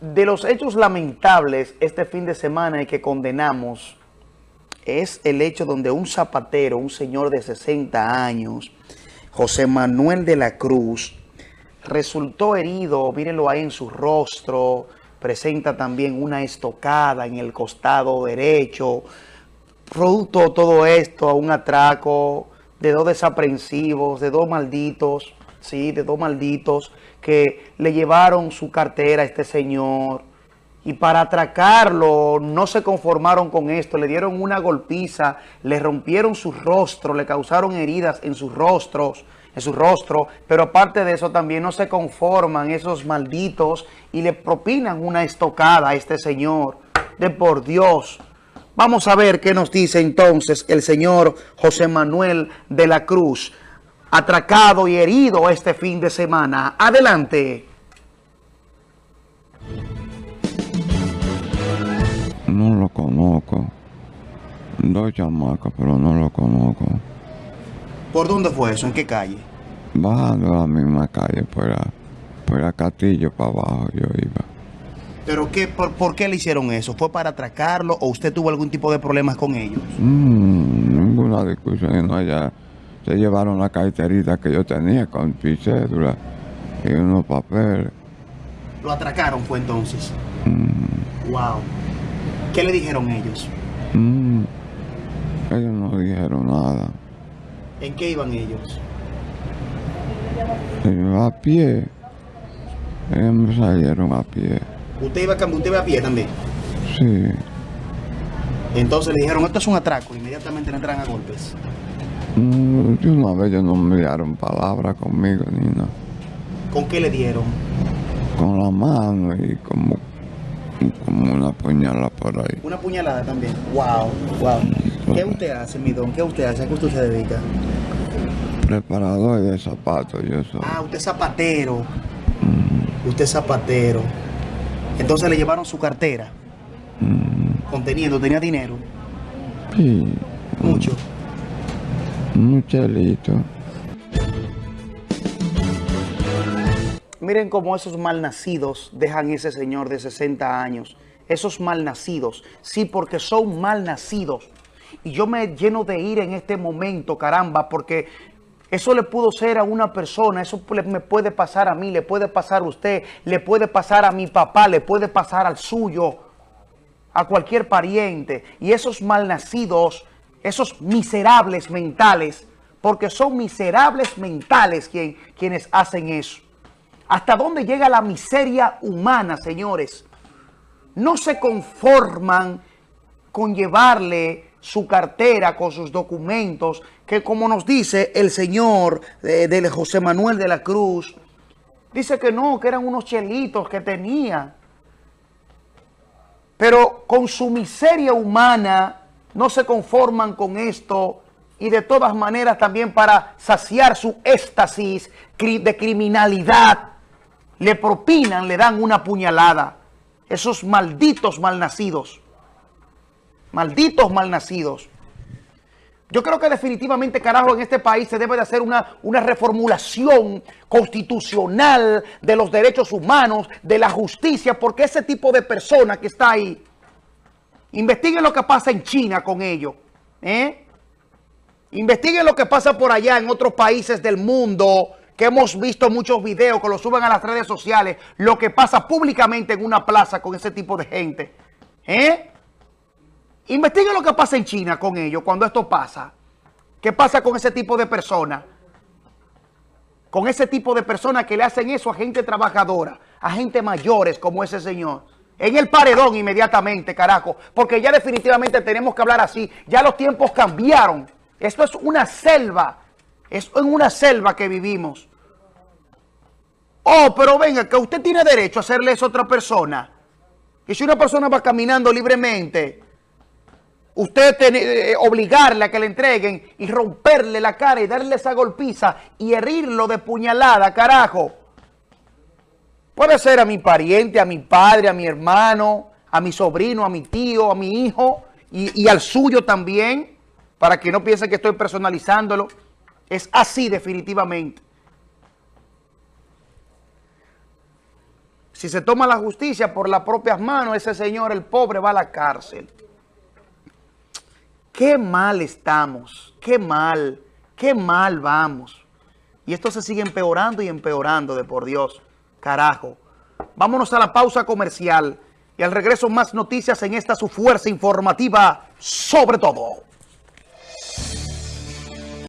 de los hechos lamentables este fin de semana y que condenamos es el hecho donde un zapatero, un señor de 60 años, José Manuel de la Cruz, resultó herido, mírenlo ahí en su rostro, presenta también una estocada en el costado derecho, producto todo esto a un atraco de dos desaprensivos, de dos malditos, sí, de dos malditos que le llevaron su cartera a este señor. Y para atracarlo no se conformaron con esto, le dieron una golpiza, le rompieron su rostro, le causaron heridas en sus rostros, en su rostro, pero aparte de eso también no se conforman esos malditos y le propinan una estocada a este señor, de por Dios. Vamos a ver qué nos dice entonces el señor José Manuel de la Cruz, atracado y herido este fin de semana. Adelante. No lo conozco. Dos chamacas, pero no lo conozco. ¿Por dónde fue eso? ¿En qué calle? Bajando la misma calle, por, la, por la Castillo para abajo yo iba. ¿Pero qué, por, por qué le hicieron eso? ¿Fue para atracarlo o usted tuvo algún tipo de problemas con ellos? Mm, ninguna discusión, no, ya se llevaron la carterita que yo tenía con mi cédula y unos papeles. ¿Lo atracaron fue entonces? Mm, Wow. ¿Qué le dijeron ellos? mm, ellos no dijeron nada. ¿En qué iban ellos? Ellos a pie. Ellos me salieron a pie. ¿Usted iba, cam- usted iba a pie también? Sí. Entonces le dijeron, esto es un atraco. Inmediatamente le entran a golpes. Mm, de una vez ellos no me dieron palabra conmigo ni nada. ¿Con qué le dieron? Con la mano y como, como una puñalada por ahí. Una puñalada también. Wow, wow. ¿Qué usted hace, mi don? ¿Qué usted hace? ¿A qué usted se dedica? Preparador de zapatos, yo soy. Ah, usted es zapatero. Usted es zapatero. Entonces le llevaron su cartera. Mm, Conteniendo, tenía dinero. sí, Mucho. Un chelito. Miren cómo esos malnacidos dejan ese señor de 60 años. Esos malnacidos. Sí, porque son malnacidos. Y yo me lleno de ira en este momento, caramba, porque eso le pudo ser a una persona, eso me puede pasar a mí, le puede pasar a usted, le puede pasar a mi papá, le puede pasar al suyo, a cualquier pariente. Y esos malnacidos, esos miserables mentales, porque son miserables mentales quien- quienes hacen eso. ¿Hasta dónde llega la miseria humana, señores? No se conforman con llevarle su cartera con sus documentos, que como nos dice el señor eh, de José Manuel de la Cruz, dice que no, que eran unos chelitos que tenía. Pero con su miseria humana no se conforman con esto y de todas maneras también para saciar su éxtasis de criminalidad le propinan, le dan una puñalada. Esos malditos malnacidos. Malditos malnacidos. Yo creo que definitivamente, carajo, en este país se debe de hacer una, una reformulación constitucional de los derechos humanos, de la justicia, porque ese tipo de persona que está ahí, investiguen lo que pasa en China con ellos, ¿eh? Investiguen lo que pasa por allá en otros países del mundo, que hemos visto muchos videos que lo suben a las redes sociales, lo que pasa públicamente en una plaza con ese tipo de gente. ¿Eh? Investiguen lo que pasa en China con ellos cuando esto pasa. ¿Qué pasa con ese tipo de personas? Con ese tipo de personas que le hacen eso a gente trabajadora, a gente mayores como ese señor. En el paredón inmediatamente, carajo. Porque ya definitivamente tenemos que hablar así. Ya los tiempos cambiaron. Esto es una selva. Es en una selva que vivimos. Oh, pero venga, que usted tiene derecho a hacerle eso a otra persona. Y si una persona va caminando libremente, usted tiene, eh, obligarle a que le entreguen y romperle la cara y darle esa golpiza y herirlo de puñalada, carajo. Puede ser a mi pariente, a mi padre, a mi hermano, a mi sobrino, a mi tío, a mi hijo y, al suyo también, para que no piensen que estoy personalizándolo. Es así definitivamente. Si se toma la justicia por las propias manos, ese señor, el pobre, va a la cárcel. Qué mal estamos, qué mal, qué mal vamos. Y esto se sigue empeorando y empeorando, de por Dios. Carajo. Vámonos a la pausa comercial y al regreso más noticias en esta su fuerza informativa sobre todo.